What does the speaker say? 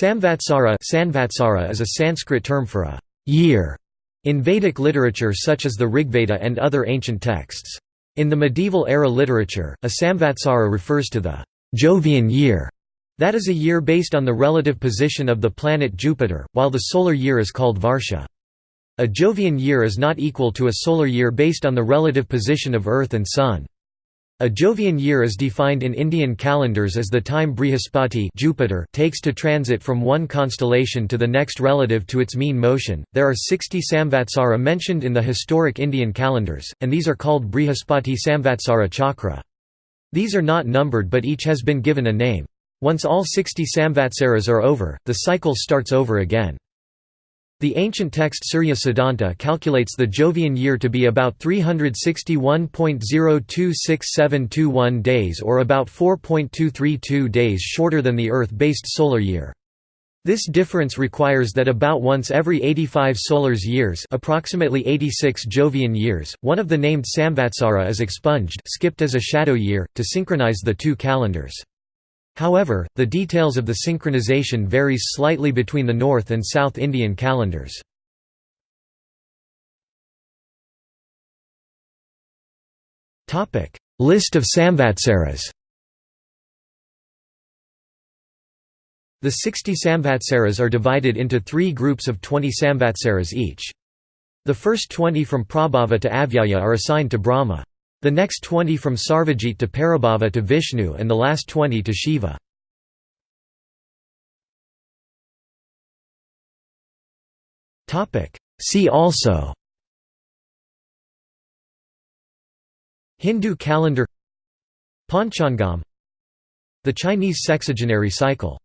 Samvatsara Sanvatsara is a Sanskrit term for a year in Vedic literature such as the Rigveda and other ancient texts. In the medieval era literature, a Samvatsara refers to the Jovian year, that is a year based on the relative position of the planet Jupiter, while the solar year is called Varsha. A Jovian year is not equal to a solar year based on the relative position of Earth and Sun. A Jovian year is defined in Indian calendars as the time Brihaspati Jupiter takes to transit from one constellation to the next relative to its mean motion. There are 60 Samvatsara mentioned in the historic Indian calendars, and these are called Brihaspati Samvatsara Chakra. These are not numbered but each has been given a name. Once all 60 Samvatsaras are over, the cycle starts over again. The ancient text Surya Siddhanta calculates the Jovian year to be about 361.026721 days or about 4.232 days shorter than the Earth-based solar year. This difference requires that about once every 85 solars years approximately 86 Jovian years, one of the named Samvatsara is expunged skipped as a shadow year, to synchronize the two calendars. However, the details of the synchronization varies slightly between the North and South Indian calendars. List of Samvatsaras The 60 Samvatsaras are divided into three groups of 20 Samvatsaras each. The first 20 from Prabhava to Avyaya are assigned to Brahma. The next 20 from Sarvajit to Parabhava to Vishnu and the last 20 to Shiva. See also Hindu calendar Panchangam The Chinese sexagenary cycle